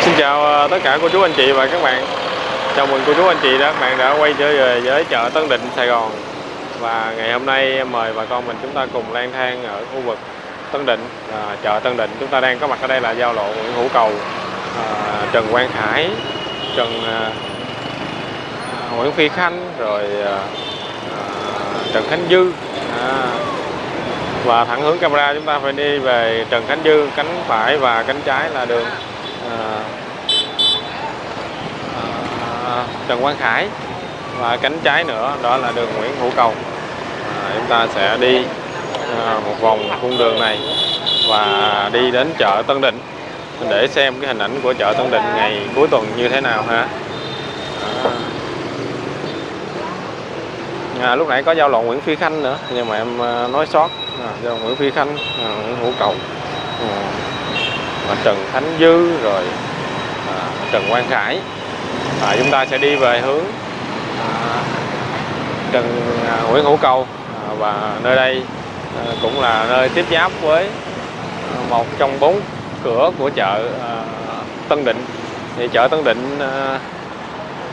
Xin chào ờ, tất cả cô chú anh chị và các bạn. Chào mừng cô chú anh chị đã các bạn đã quay trở về với chợ Tân Định Sài Gòn. Và ngày hôm nay em mời bà con mình chúng ta cùng lang thang ở khu vực Tân Định à, Chợ Tân Định. Chúng ta đang có mặt ở đây là giao lộ Nguyễn Hữu Cầu à, Trần Quang Khải Trần à, Nguyễn Phi Khanh rồi à, Trần Khánh Dư. À, và thẳng hướng camera chúng ta phải đi về Trần Khánh Dư cánh phải và cánh trái là đường à, à, Trần Quang Khải và cánh trái nữa đó là đường Nguyễn Hữu Cầu. À, chúng ta sẽ đi à, một vòng cung đường này và đi đến chợ Tân Định để xem cái hình ảnh của chợ Tân Định ngày cuối tuần như thế nào ha. À. Lúc nãy có giao lộ Nguyễn Phi Khanh nữa nhưng mà em nói sót. À, giao lộ Nguyễn Phi Khanh à, Nguyễn Hữu Cầu. À, Trần Khánh Dư rồi à, Trần Quang Khải. Và chúng ta sẽ đi về hướng à, Trần à, Nguyễn Hữu Cầu. À, và nơi đây à, cũng là nơi tiếp giáp với à, một trong bốn cửa của chợ à, Tân Định. Thì chợ Tân Định à,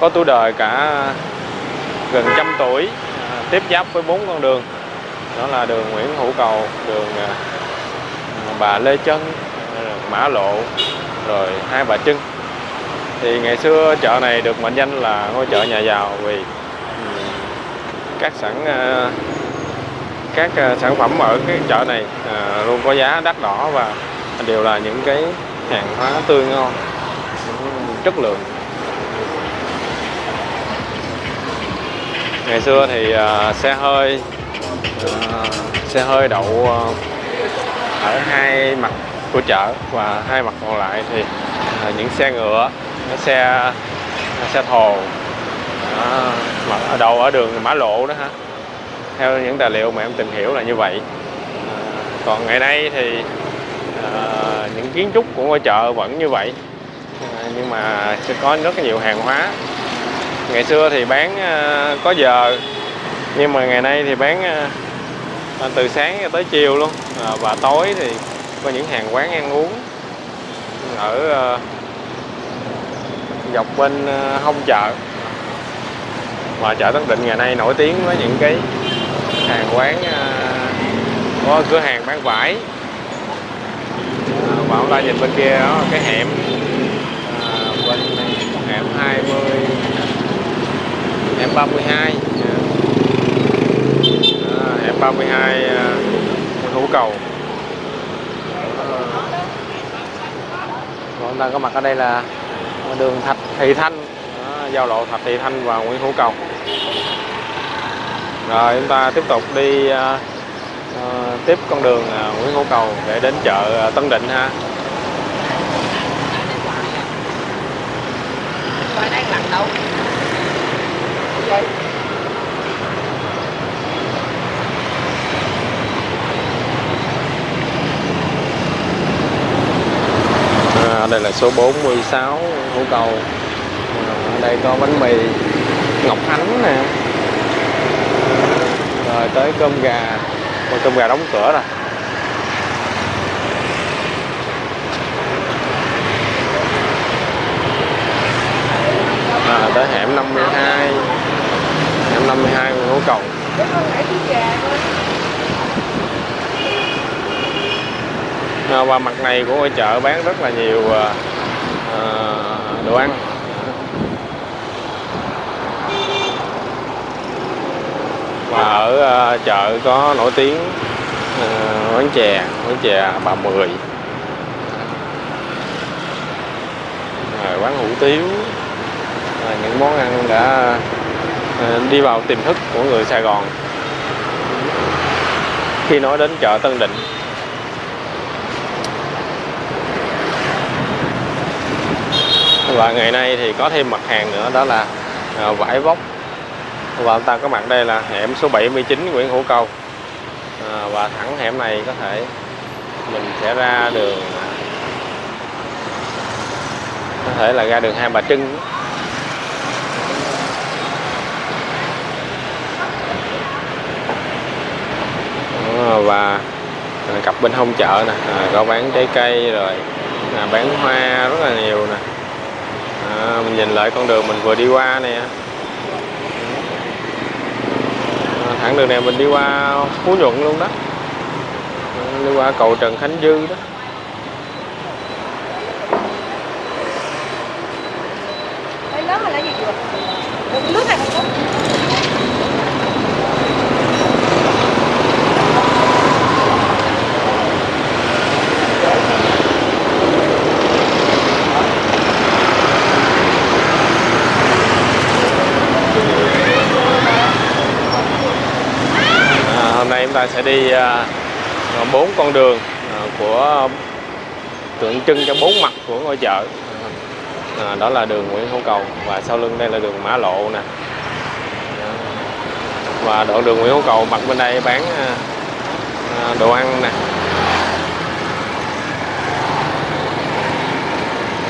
có tuổi đời cả gần trăm tuổi à, tiếp giáp với bốn con đường. Đó là đường Nguyễn Hữu Cầu đường à, bà Lê Trân Mã Lộ, rồi Hai Bà Trưng thì ngày xưa chợ này được mệnh danh là ngôi chợ nhà giàu vì ừ, các sản ờ, các ờ, sản phẩm ở cái chợ này ờ, luôn có giá đắt đỏ và đều là những cái hàng hóa tươi ngon, chất lượng. Ngày xưa thì xe hơi xe hơi đậu ở hai mặt của chợ và hai mặt còn lại thì à, những xe ngựa xe xe thồ à, mà ở đầu ở đường mã lộ đó ha. Theo những tài liệu mà em tìm hiểu là như vậy. À, còn ngày nay thì à, những kiến trúc của ngôi chợ vẫn như vậy. À, nhưng mà sẽ có rất nhiều hàng hóa. Ngày xưa thì bán à, có giờ nhưng mà ngày nay thì bán à, từ sáng tới chiều luôn. À, và tối thì có những hàng quán ăn uống, ở ờ, dọc bên ờ, hông chợ. Và chợ Tân Định ngày nay nổi tiếng với những cái hàng quán ờ, có cửa hàng bán vải. Và chúng ta nhìn bên kia, đó, cái hẻm bên hẻm 20 hẻm 32 hẻm 32 Hữu Cầu. Chúng ta có mặt ở đây là đường Thạch Thị Thanh. Đó, giao lộ Thạch Thị Thanh và Nguyễn Hữu Cầu. Rồi chúng ta tiếp tục đi à, à, tiếp con đường à, Nguyễn Hữu Cầu để đến chợ à, Tân Định ha. Đang lặn đâu? Đây là số 46 Hữu Cầu. Ở đây có bánh mì Ngọc Ánh nè. Rồi tới cơm gà. Ôi, cơm gà đóng cửa rồi. À, tới hẻm 52 hẻm 52 Hữu Cầu. Ờ, qua và mặt này của ngôi chợ bán rất là nhiều à, đồ ăn. Và ở à, chợ có nổi tiếng à, quán chè quán chè bà mười. Rồi quán hủ tiếu. À, những món ăn đã à, đi vào tiềm thức của người Sài Gòn. Khi nói đến chợ Tân Định và ngày nay thì có thêm mặt hàng nữa đó là à, vải vóc. Và chúng ta có mặt đây là hẻm số 79 Nguyễn Hữu Cầu à, và thẳng hẻm này có thể mình sẽ ra đường có thể là ra đường Hai Bà Trưng. Và cặp bên hông chợ nè à, có bán trái cây rồi à, bán hoa rất là nhiều nè à, mình nhìn lại con đường mình vừa đi qua nè. À, thẳng đường này mình đi qua Phú Nhuận luôn đó. Đi qua cầu Trần Khánh Dư đó Mấy lớn mà là gì chưa? Nước này không có. À, hôm nay chúng ta sẽ đi à, à, bốn con đường à, của tượng trưng cho bốn mặt của ngôi chợ. À, đó là đường Nguyễn Hữu Cầu và sau lưng đây là đường Mã Lộ nè. Và đoạn đường Nguyễn Hữu Cầu mặt bên đây bán à, đồ ăn nè.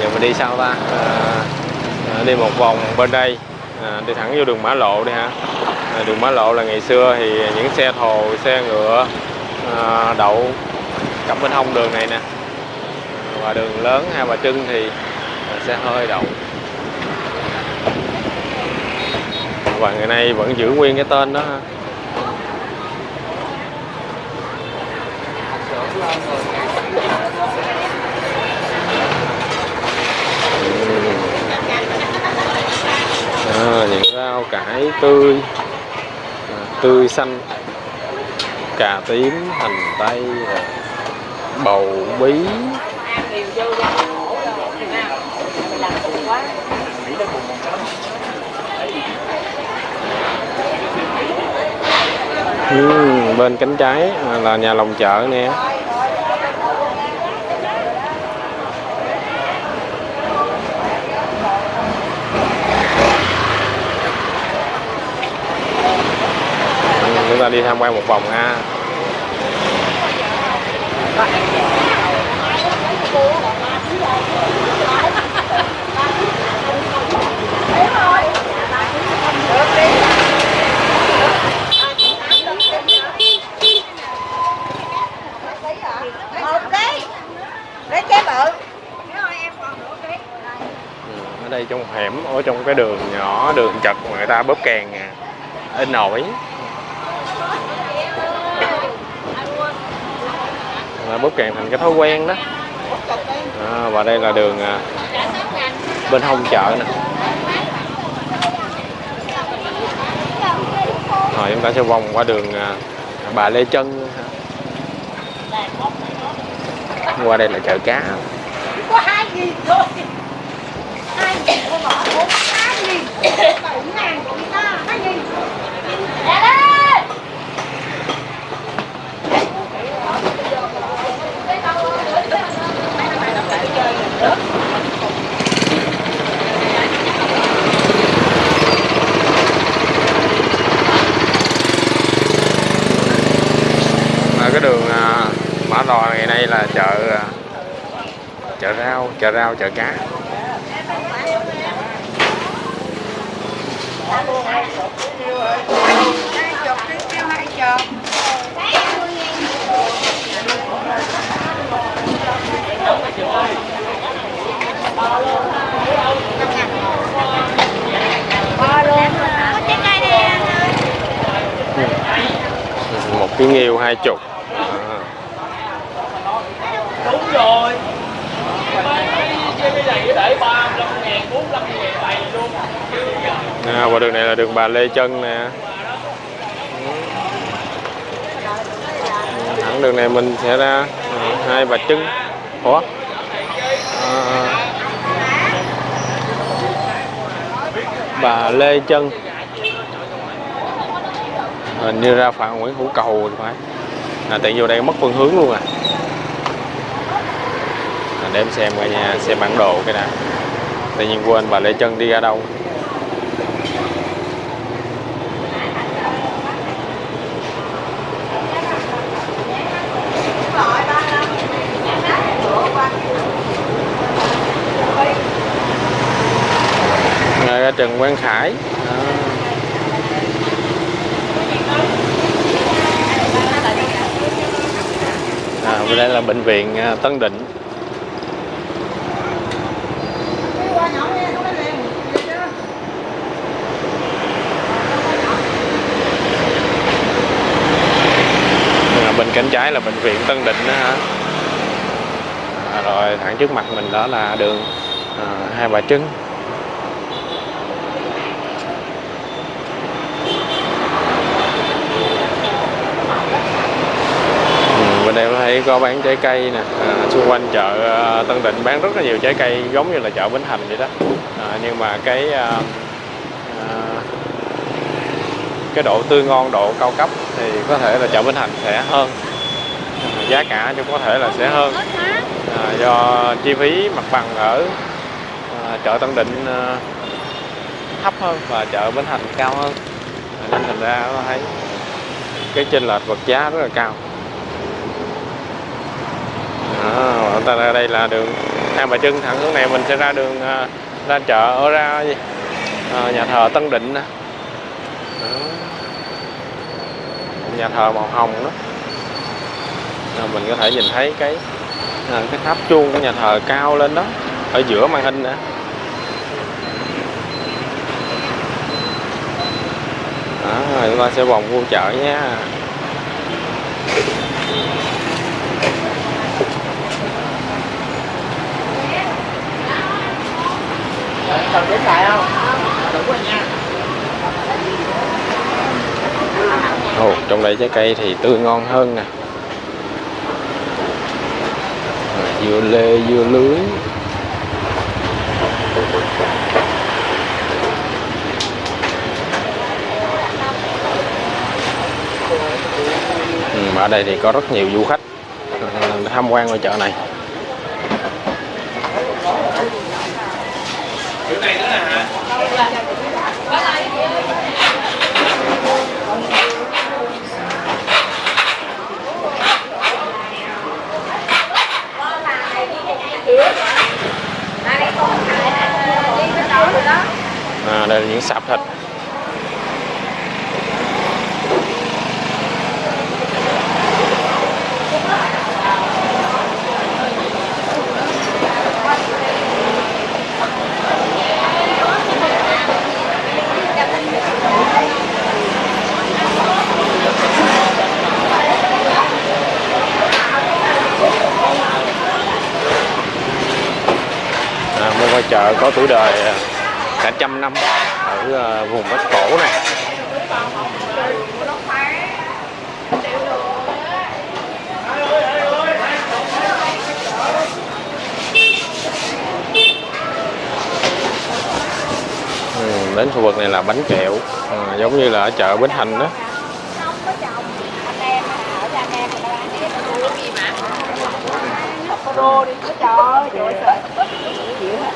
Giờ mình đi sao ta. À, đi một vòng bên đây à, đi thẳng vô đường Mã Lộ đi ha. À, đường Mã Lộ là ngày xưa thì những xe thồ xe ngựa à, đậu cặp bên hông đường này nè. À, và đường lớn Hai Bà Trưng thì à, xe hơi đậu. Và ngày nay vẫn giữ nguyên cái tên đó ha. Ờ, à, những rau cải tươi. À, tươi xanh. Cà tím hành tây bầu bí. Ừ, bên cánh trái à, là nhà lòng chợ nè. Chúng ta đi tham quan một vòng ha. Ừ, ở đây trong hẻm ở trong cái đường nhỏ đường chật mà người ta bóp kèn à, in nổi bóp càng thành cái thói quen đó. À, và đây là đường à, bên hông chợ nè. Rồi chúng ta sẽ vòng qua đường à, bà Lê Trân. Qua đây là chợ cá Có hai nghìn thôi. Hai nghìn thôi bỏ bốn hai nghìn. Bảy ngàn của người ta. Hai nghìn. Dạ đấy. ở cái đường à, Mã Nay là chợ à, chợ rau chợ rau chợ cá. Chục. một cái nghêu hai chục à, đúng rồi cái này để ba mươi ngàn bốn mươi ngàn bày luôn à, và đường này là đường bà Lê Trân nè. Ừ, thẳng đường này mình sẽ ra à, hai bà trưng. Ủa? À, bà Lê Trân. Hình như ra phạm Nguyễn Hữu Cầu thì phải. À, tiện vô đây mất phương hướng luôn à, à để em xem coi nha xem bản đồ cái này tự nhiên quên bà Lê Trân đi ra đâu. Trần Quang Khải. À. à. Đây là bệnh viện à, Tân Định. À, bên cánh trái là bệnh viện Tân Định đó hả à, rồi thẳng trước mặt mình đó là đường à, Hai Bà Trưng. Đây có bán trái cây nè. À, xung quanh chợ à, Tân Định bán rất là nhiều trái cây giống như là chợ Bến Thành vậy đó. À, nhưng mà cái à, à, cái độ tươi ngon độ cao cấp thì có thể là chợ Bến Thành sẽ hơn. À, giá cả cũng có thể là sẽ hơn. À, do chi phí mặt bằng ở à, chợ Tân Định à, thấp hơn và chợ Bến Thành cao hơn. À, nên thành ra thấy cái chênh lệch vật giá rất là cao. Ờ, đó, ta ra đây là đường. Hai Bà Trưng thẳng hướng này mình sẽ ra đường à, ra chợ ở ra gì? À, nhà thờ Tân Định Đó. nhà thờ màu hồng đó. À, mình có thể nhìn thấy cái à, cái tháp chuông của nhà thờ cao lên đó ở giữa màn hình nè. Đó, chúng ta sẽ vòng vô chợ nha. Cần đến lại không? Rồi nha. Ồ, trong đây trái cây thì tươi ngon hơn nè dưa lê dưa lưới ừ, ở đây thì có rất nhiều du khách tham quan ở chợ này này nữa hả? à, đây là những sạp thịt à, một ngôi chợ có tuổi đời à, cả trăm năm ở à, vùng Bắc Cổ này. Ừ, đến khu vực này là bánh kẹo à, giống như là ở chợ Bến Thành đó không có chồng anh em ở ra em người ta bán cái gì mà có rô đi có trời trời ơi chịu hết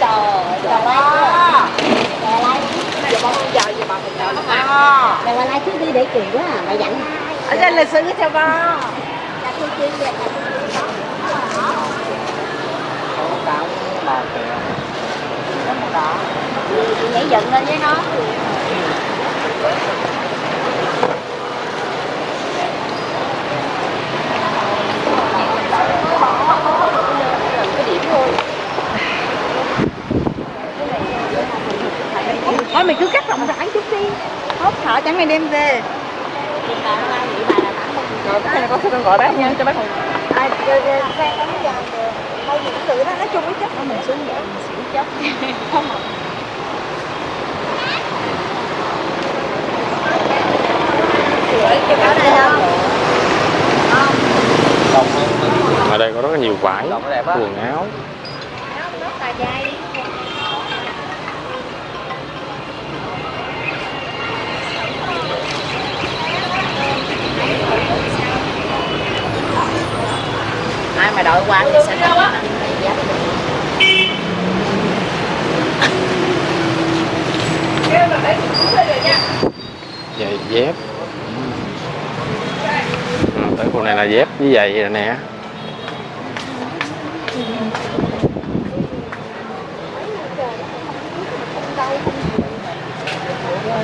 trời trời ơi. Giờ bao giờ giờ bà mình chờ. Nó Mày qua lại trước đi để chuyện quá à, mày dặn. Ở trên lịch sử cho ba? Chị nhảy dựng lên với nó thỏ trắng này đem về rồi cái này con sẽ con gọi bác nha cho bác một ai xe tắm giờ thôi những sự đó nói chung với chất mình xuống vậy mình xỉu chất không ở đây có rất là nhiều vải quần áo dai đội qua thì sẽ giày dép. À, tới khu này là dép với giày rồi nè.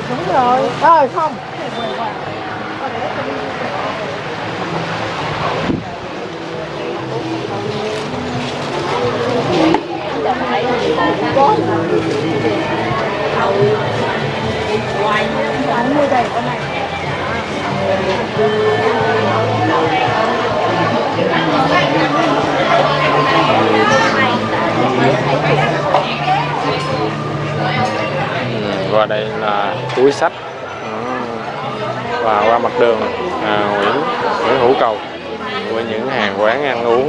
Đúng rồi. Ơi không mua đầy con này. Và đây là túi sách ừ. và qua mặt đường à, Nguyễn Nguyễn Hữu Cầu với những hàng quán ăn uống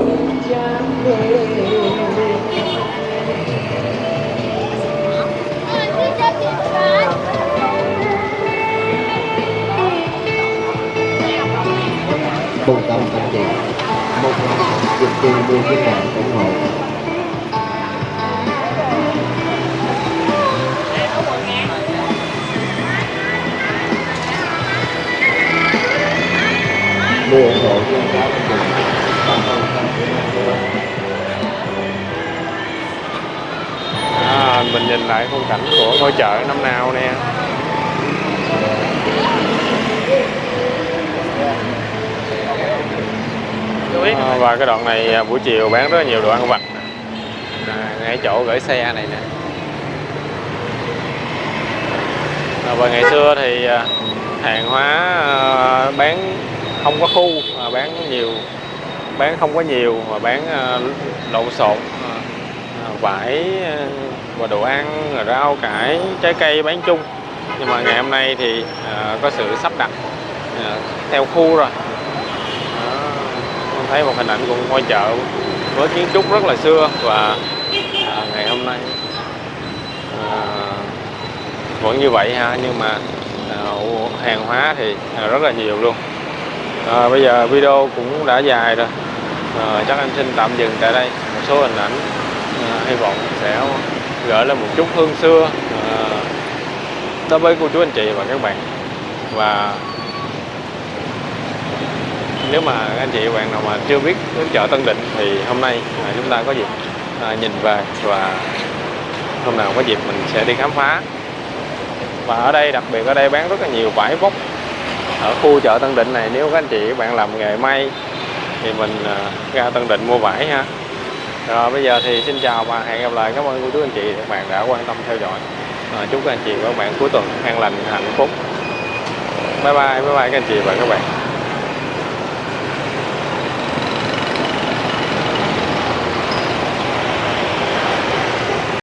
lại khung cảnh của ngôi chợ năm nào nè. À, và cái đoạn này à, buổi chiều bán rất là nhiều đồ ăn vặt. À, ngay chỗ gửi xe này nè. À, và ngày xưa thì à, hàng hóa à, bán không có khu mà bán nhiều bán không có nhiều mà bán à, lộn xộn à, vải và đồ ăn rau cải trái cây bán chung. Nhưng mà ngày hôm nay thì à, có sự sắp đặt à, theo khu rồi. Đó, con thấy một hình ảnh của ngôi chợ với kiến trúc rất là xưa và à, ngày hôm nay à, vẫn như vậy ha. Nhưng mà à, hàng hóa thì à, rất là nhiều luôn. À, bây giờ video cũng đã dài rồi. À, chắc anh xin tạm dừng tại đây. Một số hình ảnh à, hy vọng sẽ gửi lên một chút hương xưa ờ, đối với cô chú anh chị và các bạn. Và nếu mà anh chị và bạn nào mà chưa biết đến chợ Tân Định thì hôm nay à, chúng ta có dịp à, nhìn về và hôm nào có dịp mình sẽ đi khám phá. Và ở đây đặc biệt ở đây bán rất là nhiều vải vóc. Ở khu chợ Tân Định này nếu các anh chị bạn làm nghề may thì mình à, ra Tân Định mua vải ha rồi bây giờ thì xin chào và hẹn gặp lại cảm ơn cô chú anh chị các bạn đã quan tâm theo dõi. À, chúc các anh chị và các bạn cuối tuần an lành hạnh phúc. Bye bye bye bye các anh chị và các bạn.